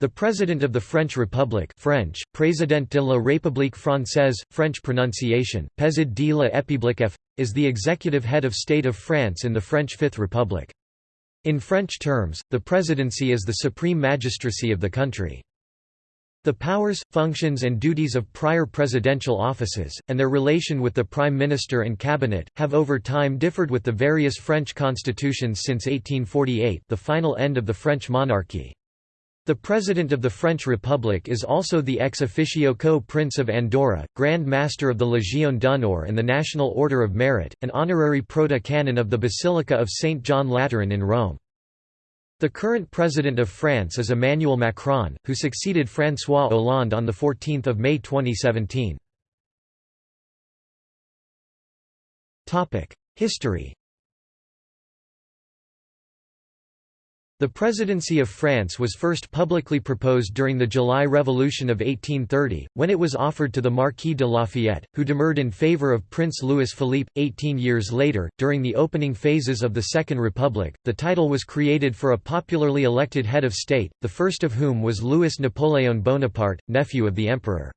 The President of the French Republic French, Président de la République française, French pronunciation, Président de la République F, is the executive head of state of France in the French Fifth Republic. In French terms, the presidency is the supreme magistracy of the country. The powers, functions and duties of prior presidential offices, and their relation with the Prime Minister and Cabinet, have over time differed with the various French constitutions since 1848 the final end of the French monarchy. The President of the French Republic is also the ex officio co-prince of Andorra, Grand Master of the Légion d'honneur and the National Order of Merit, and honorary proto-canon of the Basilica of St. John Lateran in Rome. The current President of France is Emmanuel Macron, who succeeded François Hollande on 14 May 2017. History The presidency of France was first publicly proposed during the July Revolution of 1830, when it was offered to the Marquis de Lafayette, who demurred in favor of Prince Louis Philippe. Eighteen years later, during the opening phases of the Second Republic, the title was created for a popularly elected head of state, the first of whom was Louis Napoléon Bonaparte, nephew of the emperor.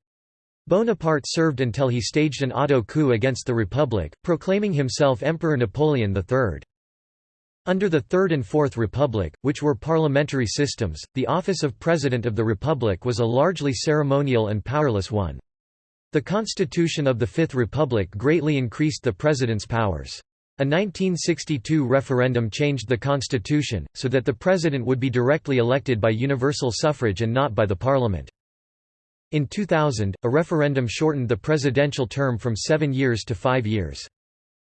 Bonaparte served until he staged an auto coup against the Republic, proclaiming himself Emperor Napoleon III. Under the Third and Fourth Republic, which were parliamentary systems, the office of President of the Republic was a largely ceremonial and powerless one. The constitution of the Fifth Republic greatly increased the president's powers. A 1962 referendum changed the constitution, so that the president would be directly elected by universal suffrage and not by the parliament. In 2000, a referendum shortened the presidential term from seven years to five years.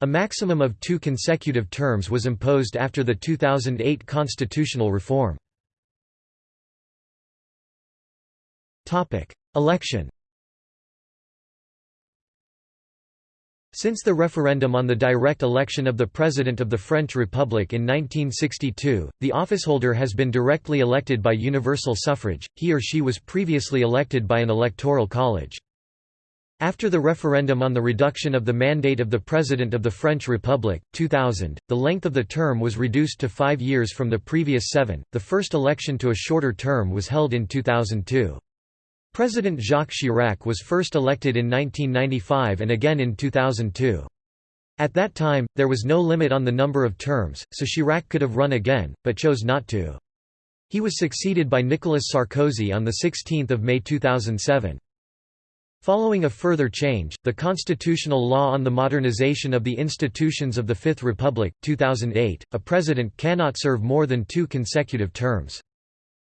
A maximum of two consecutive terms was imposed after the 2008 constitutional reform. Election Since the referendum on the direct election of the President of the French Republic in 1962, the officeholder has been directly elected by universal suffrage, he or she was previously elected by an electoral college. After the referendum on the reduction of the mandate of the President of the French Republic, 2000, the length of the term was reduced to five years from the previous seven. The first election to a shorter term was held in 2002. President Jacques Chirac was first elected in 1995 and again in 2002. At that time, there was no limit on the number of terms, so Chirac could have run again, but chose not to. He was succeeded by Nicolas Sarkozy on 16 May 2007. Following a further change, the Constitutional Law on the Modernization of the Institutions of the Fifth Republic, 2008, a president cannot serve more than two consecutive terms.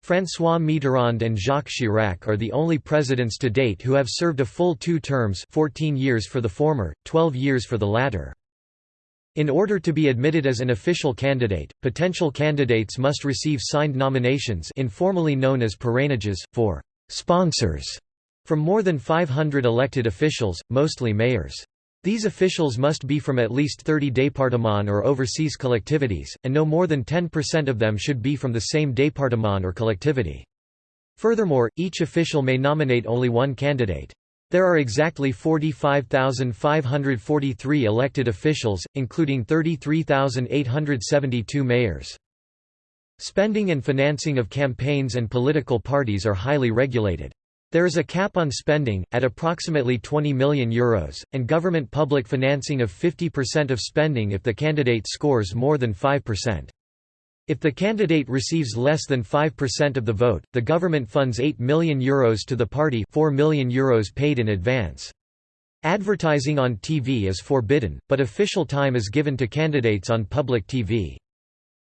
François Mitterrand and Jacques Chirac are the only presidents to date who have served a full two terms 14 years for the former, 12 years for the latter. In order to be admitted as an official candidate, potential candidates must receive signed nominations informally known as parrainages, for «sponsors» From more than 500 elected officials, mostly mayors. These officials must be from at least 30 départements or overseas collectivities, and no more than 10% of them should be from the same département or collectivity. Furthermore, each official may nominate only one candidate. There are exactly 45,543 elected officials, including 33,872 mayors. Spending and financing of campaigns and political parties are highly regulated. There is a cap on spending, at approximately €20 million, Euros, and government public financing of 50% of spending if the candidate scores more than 5%. If the candidate receives less than 5% of the vote, the government funds €8 million Euros to the party 4 million Euros paid in advance. Advertising on TV is forbidden, but official time is given to candidates on public TV.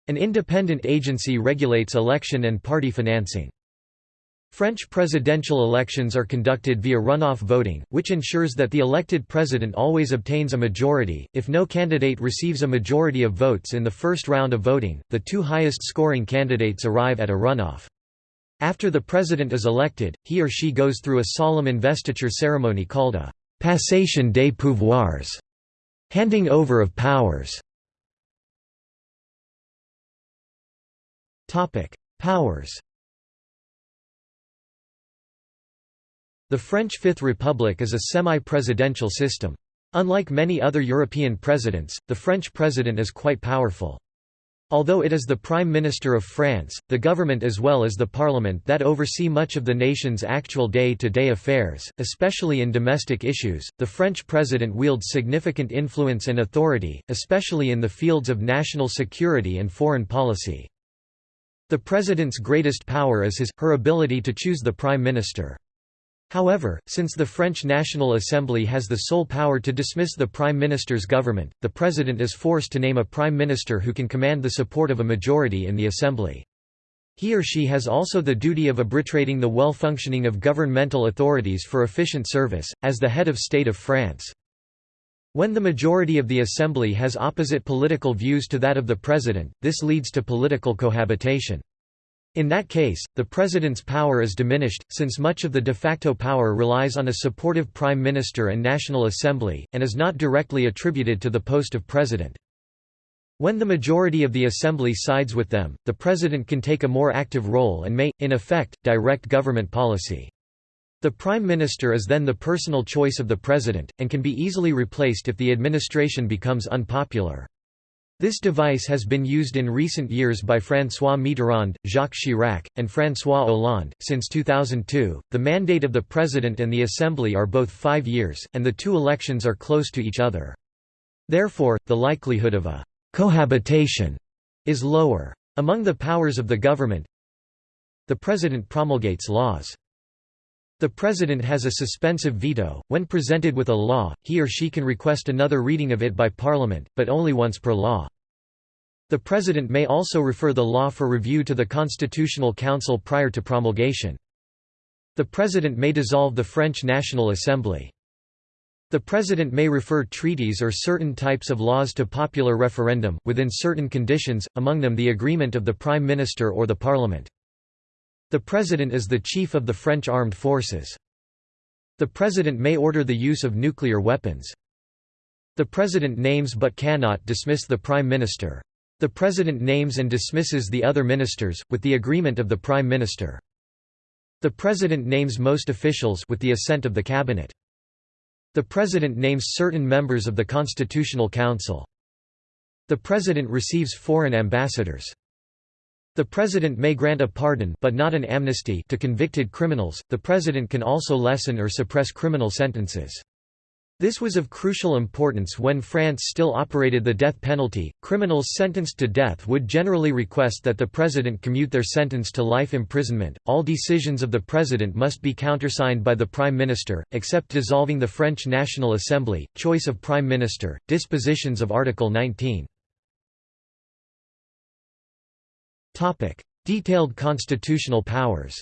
An independent agency regulates election and party financing. French presidential elections are conducted via runoff voting, which ensures that the elected president always obtains a majority. If no candidate receives a majority of votes in the first round of voting, the two highest scoring candidates arrive at a runoff. After the president is elected, he or she goes through a solemn investiture ceremony called a passation des pouvoirs, handing over of powers. Topic: Powers. The French Fifth Republic is a semi-presidential system. Unlike many other European presidents, the French president is quite powerful. Although it is the Prime Minister of France, the government as well as the parliament that oversee much of the nation's actual day-to-day -day affairs, especially in domestic issues, the French president wields significant influence and authority, especially in the fields of national security and foreign policy. The president's greatest power is his, her ability to choose the prime minister. However, since the French National Assembly has the sole power to dismiss the prime minister's government, the president is forced to name a prime minister who can command the support of a majority in the assembly. He or she has also the duty of arbitrating the well-functioning of governmental authorities for efficient service, as the head of state of France. When the majority of the assembly has opposite political views to that of the president, this leads to political cohabitation. In that case, the president's power is diminished, since much of the de facto power relies on a supportive prime minister and National Assembly, and is not directly attributed to the post of president. When the majority of the assembly sides with them, the president can take a more active role and may, in effect, direct government policy. The prime minister is then the personal choice of the president, and can be easily replaced if the administration becomes unpopular. This device has been used in recent years by François Mitterrand, Jacques Chirac, and François Hollande. Since 2002, the mandate of the President and the Assembly are both five years, and the two elections are close to each other. Therefore, the likelihood of a cohabitation is lower. Among the powers of the government, the President promulgates laws. The President has a suspensive veto. When presented with a law, he or she can request another reading of it by Parliament, but only once per law. The President may also refer the law for review to the Constitutional Council prior to promulgation. The President may dissolve the French National Assembly. The President may refer treaties or certain types of laws to popular referendum, within certain conditions, among them the agreement of the Prime Minister or the Parliament. The President is the chief of the French armed forces. The President may order the use of nuclear weapons. The President names but cannot dismiss the Prime Minister. The President names and dismisses the other ministers, with the agreement of the Prime Minister. The President names most officials with the assent of the Cabinet. The President names certain members of the Constitutional Council. The President receives foreign ambassadors. The President may grant a pardon but not an amnesty to convicted criminals. The President can also lessen or suppress criminal sentences. This was of crucial importance when France still operated the death penalty. Criminals sentenced to death would generally request that the president commute their sentence to life imprisonment. All decisions of the president must be countersigned by the prime minister, except dissolving the French National Assembly, choice of prime minister, dispositions of Article 19. Detailed constitutional powers.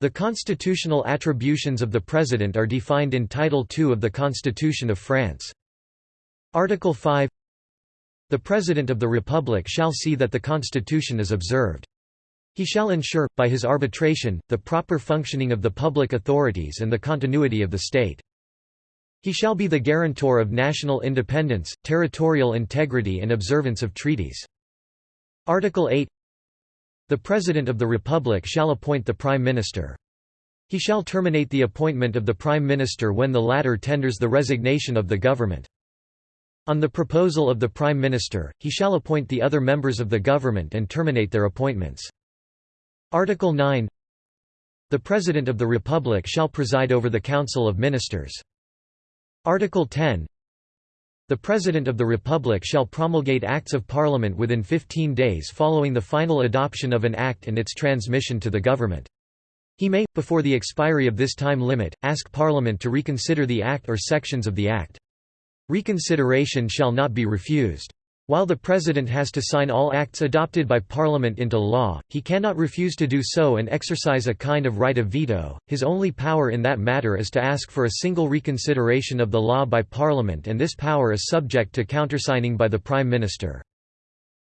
The constitutional attributions of the President are defined in Title II of the Constitution of France. Article 5 The President of the Republic shall see that the Constitution is observed. He shall ensure, by his arbitration, the proper functioning of the public authorities and the continuity of the state. He shall be the guarantor of national independence, territorial integrity and observance of treaties. Article 8 The President of the Republic shall appoint the Prime Minister. He shall terminate the appointment of the Prime Minister when the latter tenders the resignation of the government. On the proposal of the Prime Minister, he shall appoint the other members of the government and terminate their appointments. Article 9 The President of the Republic shall preside over the Council of Ministers. Article 10 The President of the Republic shall promulgate Acts of Parliament within 15 days following the final adoption of an act and its transmission to the government. He may, before the expiry of this time limit, ask Parliament to reconsider the act or sections of the act. Reconsideration shall not be refused. While the President has to sign all acts adopted by Parliament into law, he cannot refuse to do so and exercise a kind of right of veto. His only power in that matter is to ask for a single reconsideration of the law by Parliament, and this power is subject to countersigning by the Prime Minister.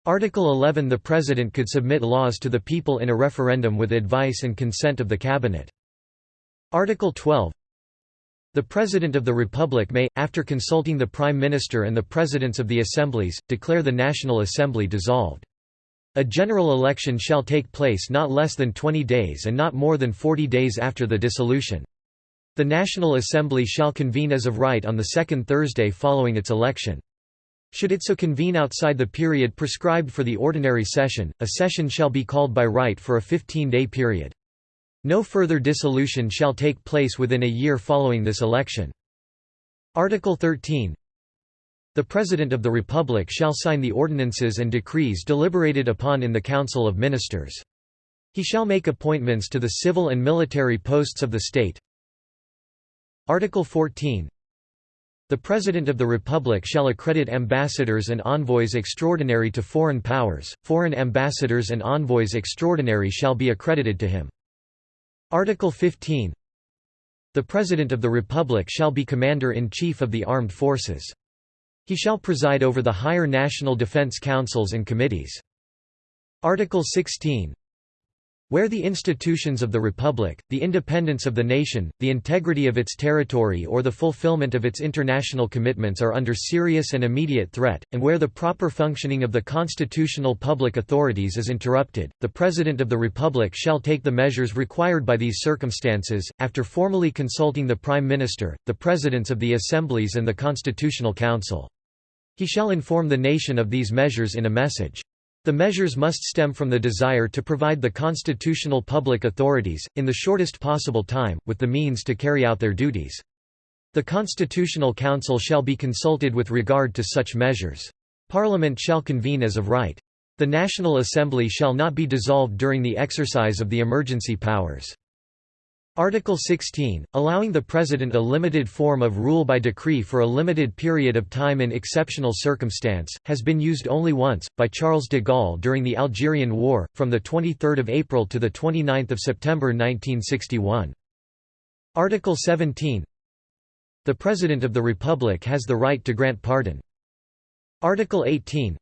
Article 11 The President could submit laws to the people in a referendum with advice and consent of the Cabinet. Article 12 the President of the Republic may, after consulting the Prime Minister and the Presidents of the Assemblies, declare the National Assembly dissolved. A general election shall take place not less than 20 days and not more than 40 days after the dissolution. The National Assembly shall convene as of right on the second Thursday following its election. Should it so convene outside the period prescribed for the ordinary session, a session shall be called by right for a 15-day period. No further dissolution shall take place within a year following this election. Article 13 The President of the Republic shall sign the ordinances and decrees deliberated upon in the Council of Ministers. He shall make appointments to the civil and military posts of the state. Article 14 The President of the Republic shall accredit ambassadors and envoys extraordinary to foreign powers, foreign ambassadors and envoys extraordinary shall be accredited to him. Article 15 The President of the Republic shall be Commander-in-Chief of the Armed Forces. He shall preside over the higher national defense councils and committees. Article 16 where the institutions of the Republic, the independence of the nation, the integrity of its territory or the fulfillment of its international commitments are under serious and immediate threat, and where the proper functioning of the constitutional public authorities is interrupted, the President of the Republic shall take the measures required by these circumstances, after formally consulting the Prime Minister, the Presidents of the Assemblies and the Constitutional Council. He shall inform the nation of these measures in a message. The measures must stem from the desire to provide the constitutional public authorities, in the shortest possible time, with the means to carry out their duties. The Constitutional Council shall be consulted with regard to such measures. Parliament shall convene as of right. The National Assembly shall not be dissolved during the exercise of the emergency powers. Article 16, allowing the President a limited form of rule by decree for a limited period of time in exceptional circumstance, has been used only once, by Charles de Gaulle during the Algerian War, from 23 April to 29 September 1961. Article 17 The President of the Republic has the right to grant pardon. Article 18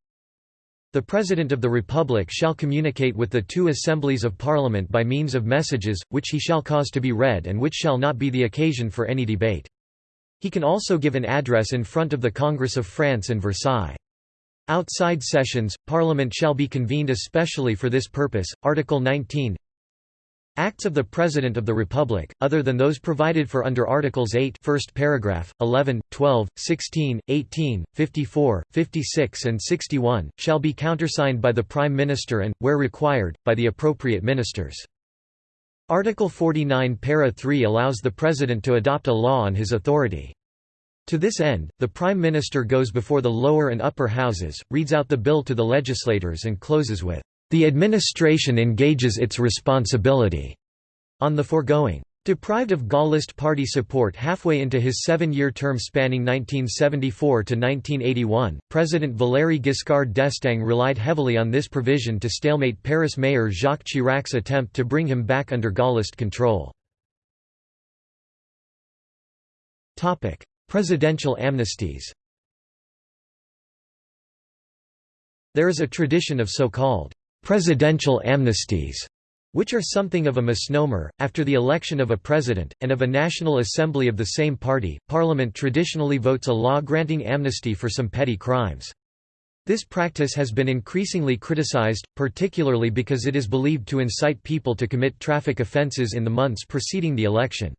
the President of the Republic shall communicate with the two assemblies of Parliament by means of messages, which he shall cause to be read and which shall not be the occasion for any debate. He can also give an address in front of the Congress of France in Versailles. Outside sessions, Parliament shall be convened especially for this purpose. Article 19 Acts of the President of the Republic, other than those provided for under Articles 8 first paragraph, 11, 12, 16, 18, 54, 56 and 61, shall be countersigned by the Prime Minister and, where required, by the appropriate ministers. Article 49 para 3 allows the President to adopt a law on his authority. To this end, the Prime Minister goes before the lower and upper houses, reads out the bill to the legislators and closes with the administration engages its responsibility on the foregoing. Deprived of Gaullist party support halfway into his seven-year term spanning 1974 to 1981, President Valéry Giscard d'Estaing relied heavily on this provision to stalemate Paris mayor Jacques Chirac's attempt to bring him back under Gaullist control. Presidential amnesties There is a tradition of so-called presidential amnesties, which are something of a misnomer. After the election of a president, and of a National Assembly of the same party, Parliament traditionally votes a law granting amnesty for some petty crimes. This practice has been increasingly criticized, particularly because it is believed to incite people to commit traffic offenses in the months preceding the election.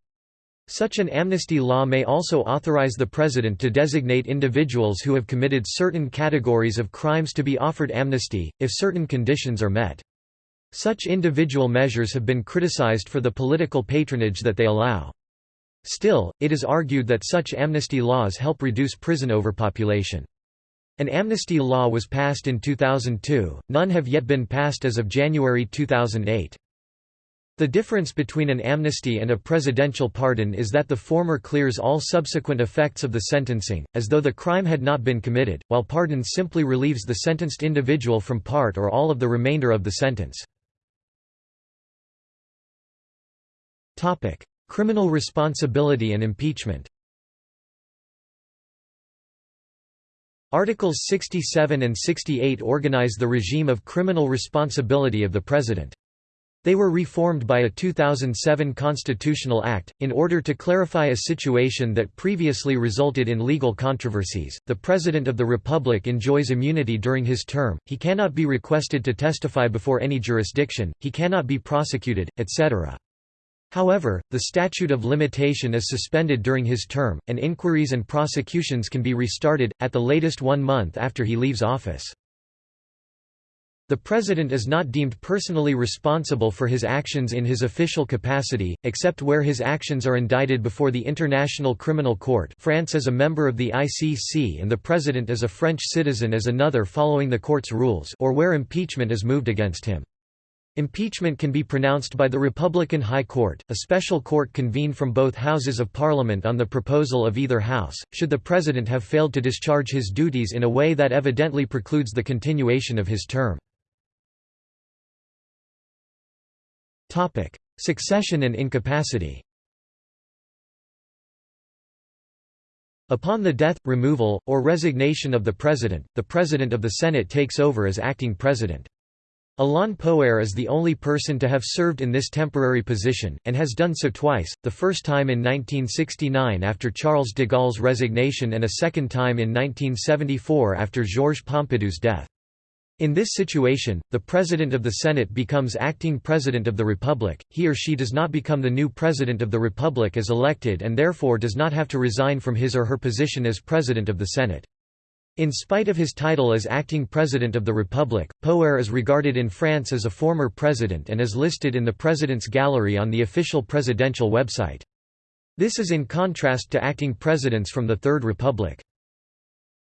Such an amnesty law may also authorize the President to designate individuals who have committed certain categories of crimes to be offered amnesty, if certain conditions are met. Such individual measures have been criticized for the political patronage that they allow. Still, it is argued that such amnesty laws help reduce prison overpopulation. An amnesty law was passed in 2002, none have yet been passed as of January 2008. The difference between an amnesty and a presidential pardon is that the former clears all subsequent effects of the sentencing, as though the crime had not been committed, while pardon simply relieves the sentenced individual from part or all of the remainder of the sentence. Criminal responsibility and impeachment Articles 67 and 68 organize the regime of criminal responsibility of the President. They were reformed by a 2007 constitutional act, in order to clarify a situation that previously resulted in legal controversies. The President of the Republic enjoys immunity during his term, he cannot be requested to testify before any jurisdiction, he cannot be prosecuted, etc. However, the statute of limitation is suspended during his term, and inquiries and prosecutions can be restarted, at the latest one month after he leaves office. The President is not deemed personally responsible for his actions in his official capacity, except where his actions are indicted before the International Criminal Court France is a member of the ICC and the President is a French citizen as another following the court's rules or where impeachment is moved against him. Impeachment can be pronounced by the Republican High Court, a special court convened from both houses of parliament on the proposal of either house, should the President have failed to discharge his duties in a way that evidently precludes the continuation of his term. Succession and incapacity. Upon the death, removal, or resignation of the President, the President of the Senate takes over as acting President. Alain Poher is the only person to have served in this temporary position, and has done so twice, the first time in 1969 after Charles de Gaulle's resignation and a second time in 1974 after Georges Pompidou's death. In this situation, the President of the Senate becomes acting President of the Republic, he or she does not become the new President of the Republic as elected and therefore does not have to resign from his or her position as President of the Senate. In spite of his title as acting President of the Republic, Poher is regarded in France as a former president and is listed in the President's Gallery on the official presidential website. This is in contrast to acting presidents from the Third Republic.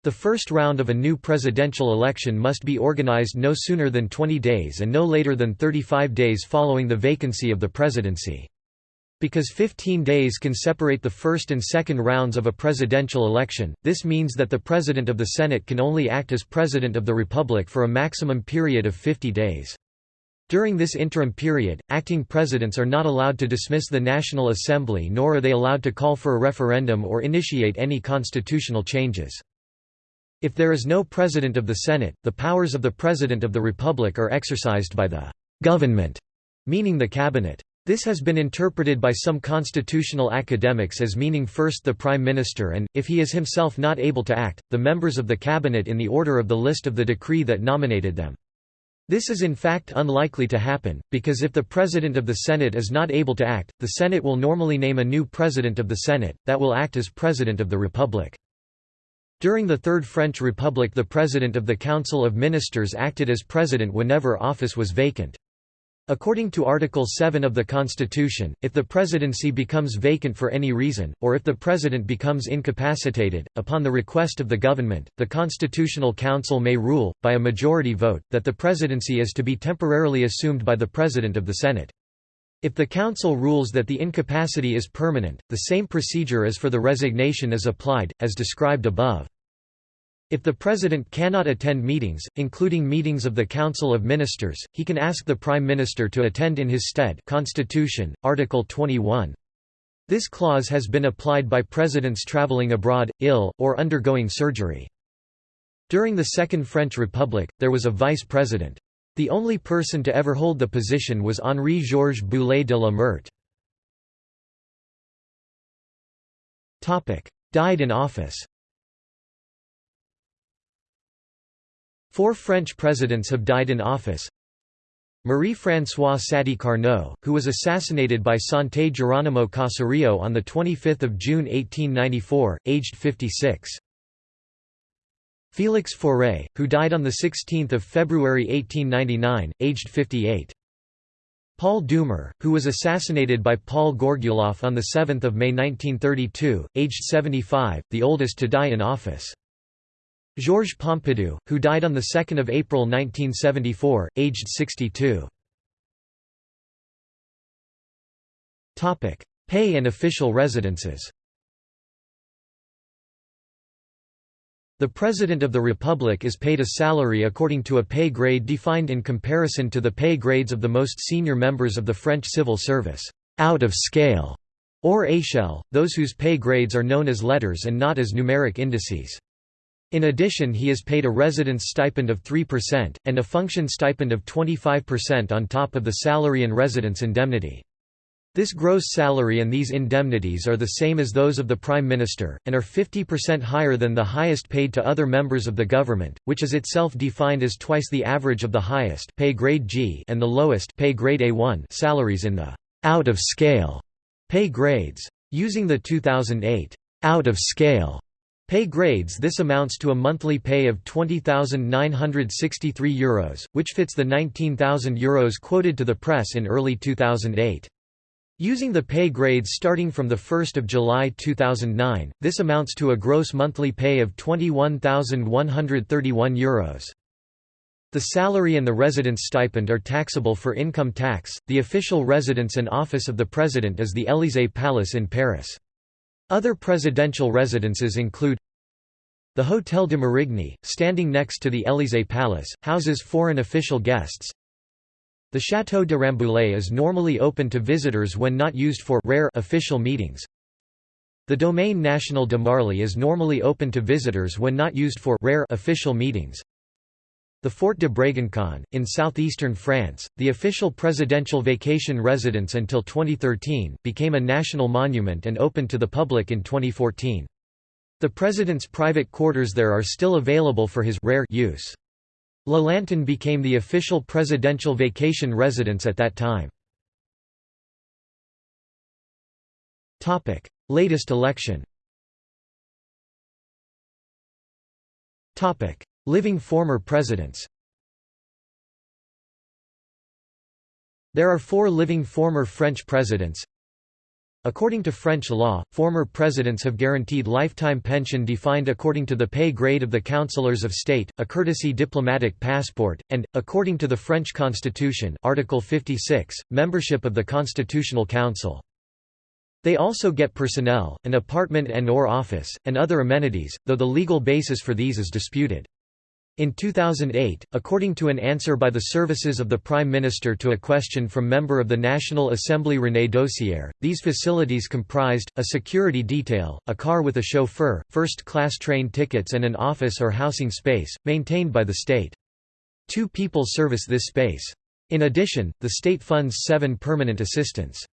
The first round of a new presidential election must be organized no sooner than 20 days and no later than 35 days following the vacancy of the presidency. Because 15 days can separate the first and second rounds of a presidential election, this means that the President of the Senate can only act as President of the Republic for a maximum period of 50 days. During this interim period, acting presidents are not allowed to dismiss the National Assembly nor are they allowed to call for a referendum or initiate any constitutional changes. If there is no President of the Senate, the powers of the President of the Republic are exercised by the «government», meaning the cabinet. This has been interpreted by some constitutional academics as meaning first the Prime Minister and, if he is himself not able to act, the members of the cabinet in the order of the list of the decree that nominated them. This is in fact unlikely to happen, because if the President of the Senate is not able to act, the Senate will normally name a new President of the Senate, that will act as President of the Republic. During the Third French Republic the President of the Council of Ministers acted as President whenever office was vacant. According to Article 7 of the Constitution, if the presidency becomes vacant for any reason, or if the president becomes incapacitated, upon the request of the government, the Constitutional Council may rule, by a majority vote, that the presidency is to be temporarily assumed by the President of the Senate. If the Council rules that the incapacity is permanent, the same procedure as for the resignation is applied, as described above. If the President cannot attend meetings, including meetings of the Council of Ministers, he can ask the Prime Minister to attend in his stead Constitution, Article 21. This clause has been applied by presidents traveling abroad, ill, or undergoing surgery. During the Second French Republic, there was a vice president. The only person to ever hold the position was Henri-Georges Boulay de la Meurthe. Died in office Four French presidents have died in office. Marie-François Sadi Carnot, who was assassinated by Santé Geronimo Caserio on 25 June 1894, aged 56. Félix Faure, who died on 16 February 1899, aged 58. Paul Doumer, who was assassinated by Paul Gorguloff on 7 May 1932, aged 75, the oldest to die in office. Georges Pompidou, who died on 2 April 1974, aged 62. Pay and official residences The President of the Republic is paid a salary according to a pay grade defined in comparison to the pay grades of the most senior members of the French civil service, out of scale, or échelle, those whose pay grades are known as letters and not as numeric indices. In addition he is paid a residence stipend of 3%, and a function stipend of 25% on top of the salary and residence indemnity. This gross salary and these indemnities are the same as those of the Prime Minister, and are 50% higher than the highest paid to other members of the government, which is itself defined as twice the average of the highest pay grade G and the lowest pay grade A1 salaries in the out of scale Pay grades. Using the 2008 out of scale pay grades this amounts to a monthly pay of €20,963, Euros, which fits the €19,000 Euros quoted to the press in early 2008. Using the pay grades starting from 1 July 2009, this amounts to a gross monthly pay of €21,131. Euros. The salary and the residence stipend are taxable for income tax. The official residence and office of the president is the Élysée Palace in Paris. Other presidential residences include the Hôtel de Marigny, standing next to the Élysée Palace, houses foreign official guests. The Château de Rambouillet is normally open to visitors when not used for rare official meetings. The Domaine National de Marly is normally open to visitors when not used for rare official meetings. The Fort de Brégançon, in southeastern France, the official presidential vacation residence until 2013, became a national monument and opened to the public in 2014. The president's private quarters there are still available for his rare use. La Lanterne became the official presidential vacation residence at that time. Latest election Living former presidents There are four living former French presidents According to French law, former presidents have guaranteed lifetime pension defined according to the pay grade of the councillors of state, a courtesy diplomatic passport, and, according to the French constitution Article 56, membership of the Constitutional Council. They also get personnel, an apartment and or office, and other amenities, though the legal basis for these is disputed. In 2008, according to an answer by the services of the Prime Minister to a question from member of the National Assembly René Dosière, these facilities comprised, a security detail, a car with a chauffeur, first-class train tickets and an office or housing space, maintained by the state. Two people service this space. In addition, the state funds seven permanent assistants.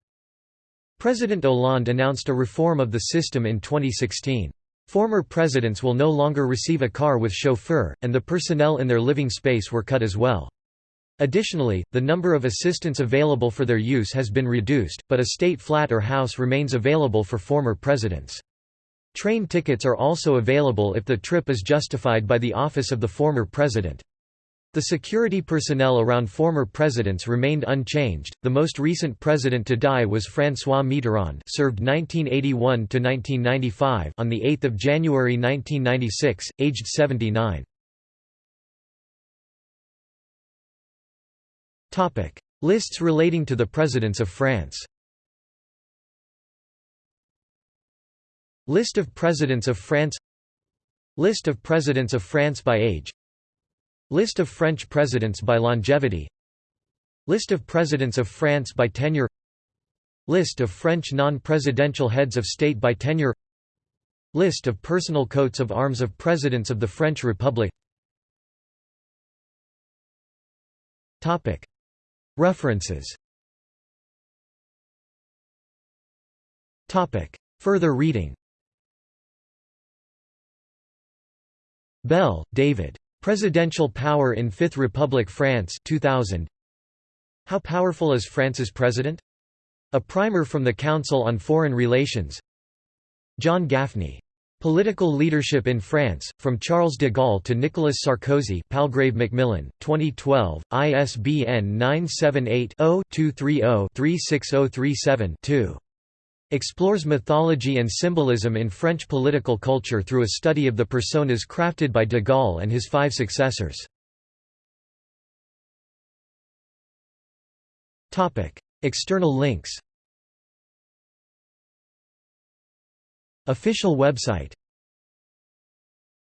President Hollande announced a reform of the system in 2016. Former presidents will no longer receive a car with chauffeur, and the personnel in their living space were cut as well. Additionally, the number of assistants available for their use has been reduced, but a state flat or house remains available for former presidents. Train tickets are also available if the trip is justified by the office of the former president. The security personnel around former presidents remained unchanged. The most recent president to die was François Mitterrand, served 1981 to 1995, on the 8th of January 1996, aged 79. Topic: Lists relating to the presidents of France. List of presidents of France List of presidents of France by age List of French presidents by longevity. List of presidents of France by tenure. List of French non-presidential heads of state by tenure. List of personal coats of arms of presidents of the French Republic. References. Further reading. Bell, David. Presidential Power in Fifth Republic France 2000. How Powerful is France's President? A primer from the Council on Foreign Relations John Gaffney. Political Leadership in France, From Charles de Gaulle to Nicolas Sarkozy Palgrave Macmillan, 2012, ISBN 978 0 230 36037 2 explores mythology and symbolism in French political culture through a study of the personas crafted by de Gaulle and his five successors. External links. Official website